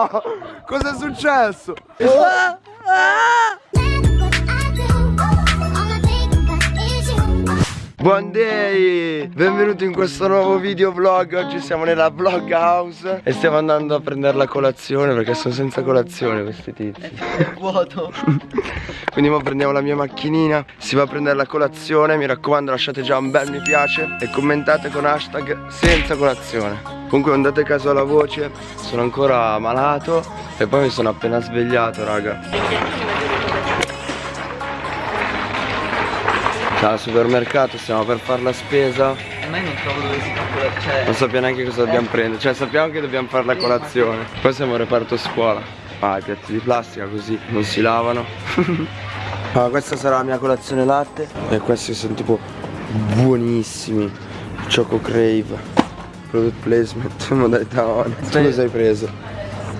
No! Cos'è successo? Ah, ah. Buon day! Benvenuti in questo nuovo video vlog Oggi siamo nella vlog house E stiamo andando a prendere la colazione Perché sono senza colazione questi tizi Vuoto Quindi ora prendiamo la mia macchinina Si va a prendere la colazione Mi raccomando lasciate già un bel mi piace E commentate con hashtag senza colazione Comunque non date caso alla voce Sono ancora malato E poi mi sono appena svegliato raga. Ciao al supermercato, stiamo per fare la spesa. Ma io non trovo dove si fa quella cioè... Non sappiamo neanche cosa dobbiamo prendere. Cioè sappiamo che dobbiamo fare la colazione. Poi siamo al reparto scuola. Ah i piatti di plastica così non si lavano. Allora questa sarà la mia colazione latte. E questi sono tipo buonissimi. Choco Crave Product placement modalità on Tu cosa hai preso?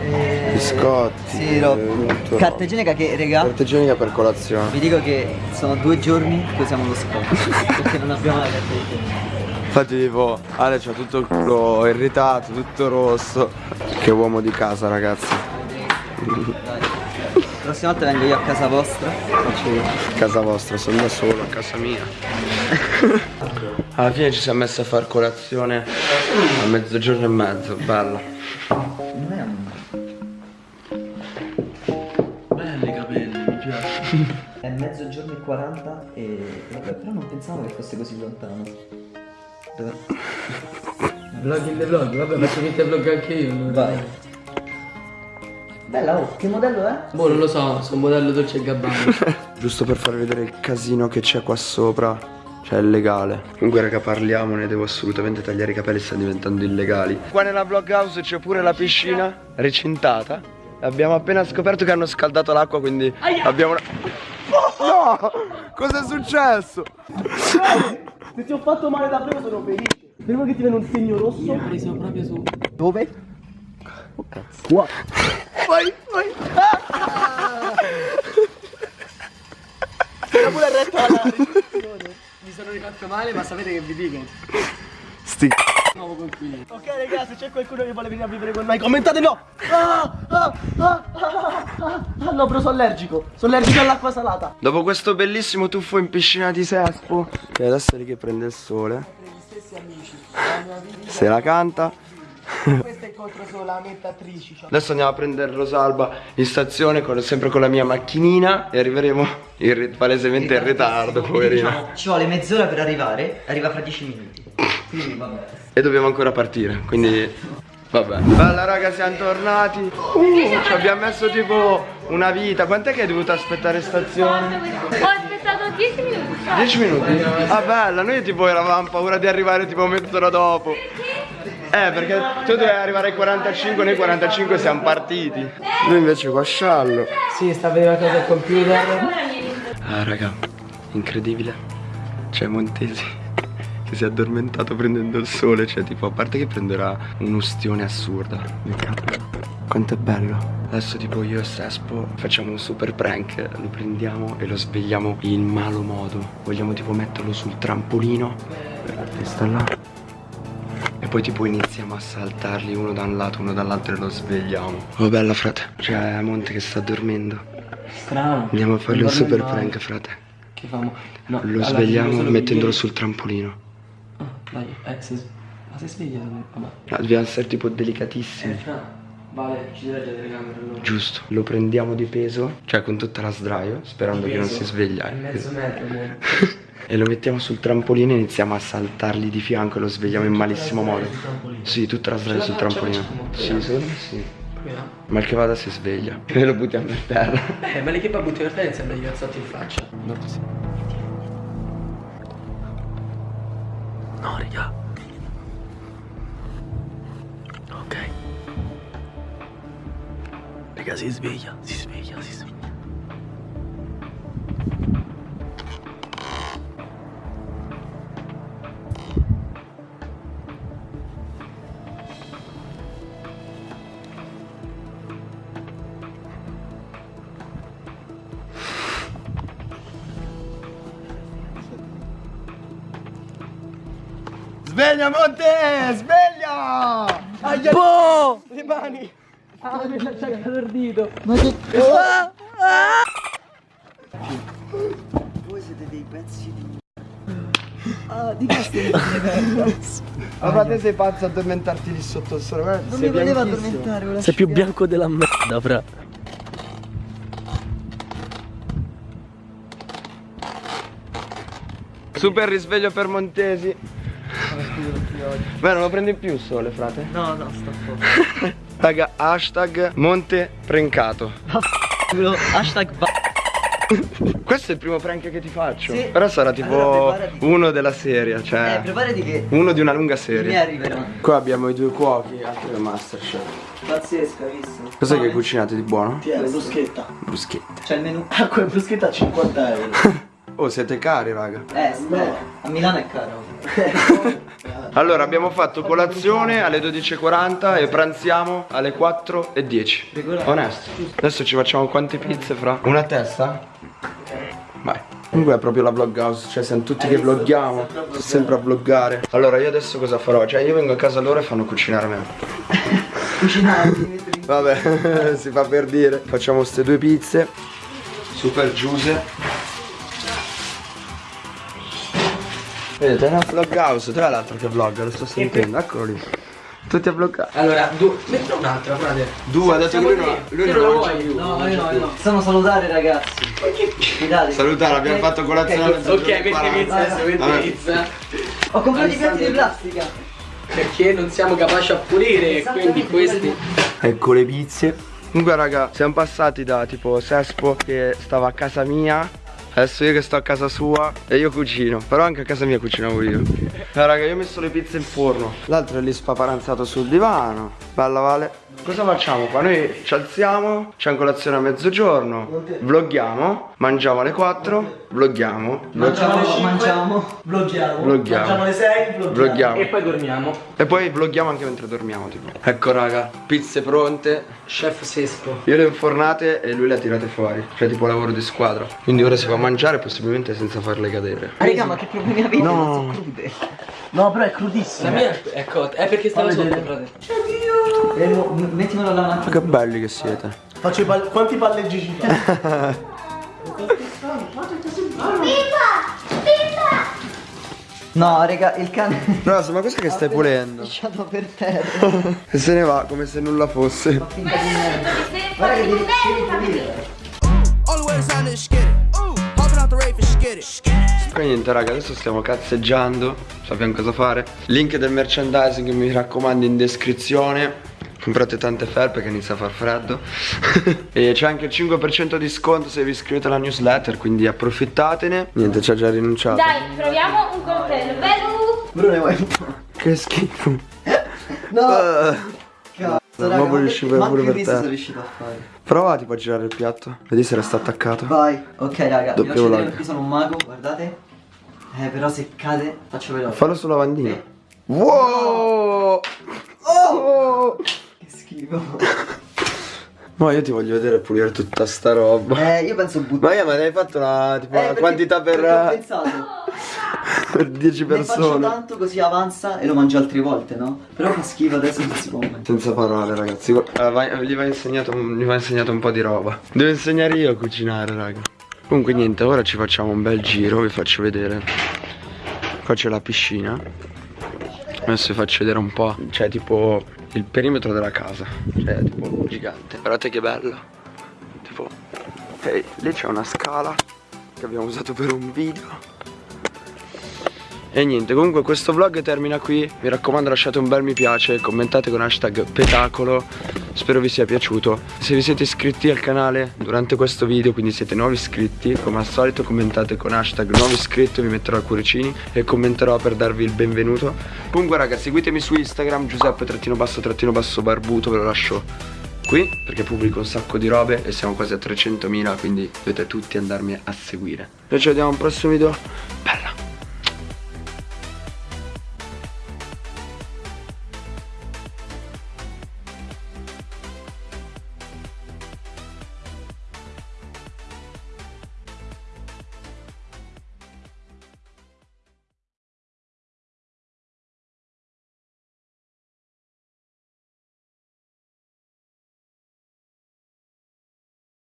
Eh, Biscotti Sì, no. eh, Carta igienica che, regà Carta igienica per colazione. Vi dico che sono due giorni che usiamo lo scotch Perché non abbiamo la carta igienica. Infatti tipo Ale c'ha tutto il culo irritato, tutto rosso. Che uomo di casa ragazzi. La prossima volta vengo io a casa vostra. Faccio io Casa vostra, sono da solo, a casa mia Alla fine ci siamo messi a fare colazione a mezzogiorno e mezzo, bella Non è un... Belli i capelli, mi piace. È mezzogiorno e 40 e... Vabbè, però non pensavo che fosse così lontano Dove... Vlog in the vlog, vabbè faccio finta vlog anche io. non- Vai Bella, oh, che modello è? Boh, non lo so, sono modello Dolce e Gabbana. Giusto per farvi vedere il casino che c'è qua sopra Cioè è legale Comunque raga parliamo, ne devo assolutamente tagliare i capelli stanno diventando illegali Qua nella vlog house c'è pure la piscina recintata Abbiamo appena scoperto che hanno scaldato l'acqua quindi abbiamo una... No! Cos'è successo? Se ti ho fatto male davvero sono felice. Prima che ti viene un segno rosso. Ho preso proprio su. Dove? Qua. Vai, vai. Era pure retto alla. Mi sono rifatto male, ma sapete che vi dico? Sti... Nuovo conquilino. Ok ragazzi, se c'è qualcuno che vuole venire a vivere con noi, commentate no! Ah, ah, ah, ah, ah, ah, no, però sono allergico. Sono allergico all'acqua salata. Dopo questo bellissimo tuffo in piscina di Sespo E adesso è lì che prende il sole Se la canta Questa incontro solamente attrici. cioè. Adesso andiamo a prendere Rosalba in stazione con- sempre con la mia macchinina E arriveremo in palesemente in ritardo poverina Ci vuole mezz'ora per arrivare Arriva fra 10 minuti Quindi vabbè E dobbiamo ancora partire quindi Vabbè Bella raga siamo tornati uh, Ci abbiamo messo tipo una vita Quant'è che hai dovuto aspettare in stazione? Ho aspettato 10 minuti. 10 minuti? Ah bella, noi tipo eravamo paura di arrivare tipo mezz'ora dopo Eh perché tu dovevi arrivare ai 45, noi 45 siamo partiti. Noi invece qua sciallo. Sì, sta vedere la cosa al computer. Ah raga, incredibile. C'è Montesi che si è addormentato prendendo il sole Cioè tipo a parte che prenderà un'ustione assurda Quanto è bello. Adesso tipo io e Sespo facciamo un super prank Lo prendiamo e lo svegliamo in malo modo. Vogliamo tipo metterlo sul trampolino. La testa là poi tipo iniziamo a saltarli uno da un lato, uno dall'altro e lo svegliamo. Oh bella frate. C'è Monte che sta dormendo. Strano. Andiamo a fargli un super prank frate. Che famo? No, Lo svegliamo solo mettendolo sul trampolino. Ah, dai, eh, se... Ma se sveglia, vabbè. Ah, Dobbiamo essere tipo delicatissimi. Ah, vale, ci deve la telecamera allora. Giusto Lo prendiamo di peso Cioè con tutta la sdraio Sperando che non si sveglia eh. Mezzo metro. E lo mettiamo sul trampolino e iniziamo a saltargli di fianco E lo svegliamo in malissimo modo Sì, tutta la sdraio sul trampolino Sì, secondo me sì Proviamo. Mal che vada si sveglia E lo buttiamo per terra Eh, ma che poi butti per terra sembra gli cazzotti in faccia. No, così. No, raga. Raga, si sveglia, si sveglia, si sveglia. Sveglia Monte! Sveglia! Aia! Boh! Le mani! Ah, mi ha attaccato il dito. Ma che... Voi siete dei pezzi di... Ah, di che stai Ma frate sei pazzo a addormentarti lì sotto il sole? Guarda, Non sei mi voleva addormentare Sei più scimmia. bianco della merda, fra. Super risveglio per Montesi. Beh, non lo prendi più il sole, frate. No, no, sta fuori. Raga, hashtag Monte Prencato. Hashtag Questo è il primo prank che ti faccio. Sì. Però sarà tipo Allora, uno della serie, Eh, cioè preparati che uno di una lunga serie. arriveranno. Qua abbiamo i due cuochi, altri del Masterchef. Pazzesco, hai visto? Cos'è che Fame. cucinate di buono? Ti è la bruschetta. Bruschette. C'è il menù. Ah, quella bruschetta a 50 euro. Oh, siete cari, raga. Eh, no. A Milano è caro. Allora, abbiamo fatto colazione alle 12.40 e pranziamo alle 4.10. Regolare. Onesto. Adesso ci facciamo quante pizze fra? Una a testa? Vai. Comunque è proprio la vlog house, cioè siamo tutti che vloggiamo, sempre a vloggare. Allora io adesso cosa farò? Cioè io vengo a casa loro e fanno cucinare me. In... Vabbè, si fa per dire. Facciamo queste due pizze. Super giuse. Vedete, è una vlog house, tra l'altro che vlogga, lo sto sentendo, eccolo lì. Tutti a vloggare. Allora, due. Metti un'altra, frate. Due, ha detto che lui, no, lui non lo vuoi? più. No, io no, io no. Stanno salutare ragazzi. Fidate. Salutare, abbiamo fatto colazione Ok, metti 12.40. pizza, adesso metti pizza. Ho comprato i piatti di plastica. Perché non siamo capaci a pulire, quindi questi. Ecco le pizze. Comunque raga, siamo passati da tipo Sespo che stava a casa mia. Adesso io che sto a casa sua e io cucino. Però anche a casa mia cucinavo io. Eh, raga, io ho messo le pizze in forno. L'altro è lì spaparanzato sul divano. Bella Vale. Cosa facciamo qua? Noi ci alziamo, c'è colazione a mezzogiorno, vloghiamo, mangiamo alle 4, vloghiamo, Mangiamo, mangiamo. Vloggiamo. Vloggiamo. Mangiamo le 6, vloggiamo. vloghiamo. E poi dormiamo. E poi vloghiamo anche mentre dormiamo tipo. Ecco raga, pizze pronte, Chef Sesco. Io le ho infornate e lui le ha tirate fuori Cioè tipo lavoro di squadra Quindi ora si fa mangiare possibilmente senza farle cadere Ah, Raga, ma che problemi avete? No. Non so crude. No, però è La crudissima. mia è cotta. È perché stava sotto, frate. M- mettimelo alla Ma macchina. che belli che siete Faccio i pal- quanti palleggi ci fai? No, raga, il cane Rosa ma cos'è che stai pulendo? lasciato per terra. E se ne va come se nulla fosse Fa finta di niente. Guarda che devi, pulire. Poi niente raga adesso stiamo cazzeggiando Sappiamo cosa fare Link del merchandising mi raccomando in descrizione Comprate tante felpe che inizia a far freddo E c'è anche il 5% di sconto se vi iscrivete alla newsletter Quindi approfittatene Niente ci ha già rinunciato Dai, proviamo un coltello. Bello! Bruno, po'? Che schifo No! Ah. Cazzo, raga, ma riuscire manco pure per te. sono riuscito a fare. Prova tipo a girare il piatto Vedi se resta attaccato Vai. Ok, raga, vi Doppio faccio vedere vlog. perché sono un mago, guardate. Eh, però se cade, faccio veloce. Fallo sulla lavandina Sì. Wow Oh! Che schifo. Ma io ti voglio vedere pulire tutta sta roba Eh, io penso buttare. Ma io ma ne hai fatto una, tipo, una perché- quantità per, perché ho pensato. per 10 Ne faccio persone tanto così avanza e lo mangio altre volte, no? Però fa schifo adesso non si può mangiare. Senza parole ragazzi Eh, vai- gli, va insegnato, gli va insegnato un po' di roba Devo insegnare io a cucinare raga Comunque niente ora ci facciamo un bel giro Vi faccio vedere Qua c'è la piscina Adesso vi faccio vedere un po' Cioè tipo il perimetro della casa. Cioè tipo gigante. Guardate che bello. Tipo Ok lì c'è una scala Che abbiamo usato per un video e niente, comunque questo vlog termina qui. Mi raccomando lasciate un bel mi piace, commentate con hashtag petacolo. Spero vi sia piaciuto. Se vi siete iscritti al canale durante questo video, quindi siete nuovi iscritti, come al solito commentate con hashtag nuovo iscritto, vi metterò i cuoricini e commenterò per darvi il benvenuto. Comunque raga, seguitemi su Instagram, Giuseppe trattino basso trattino basso barbuto, ve lo lascio qui perché pubblico un sacco di robe e siamo quasi a 300.000 quindi dovete tutti andarmi a seguire. Noi ci vediamo al prossimo video. Bella!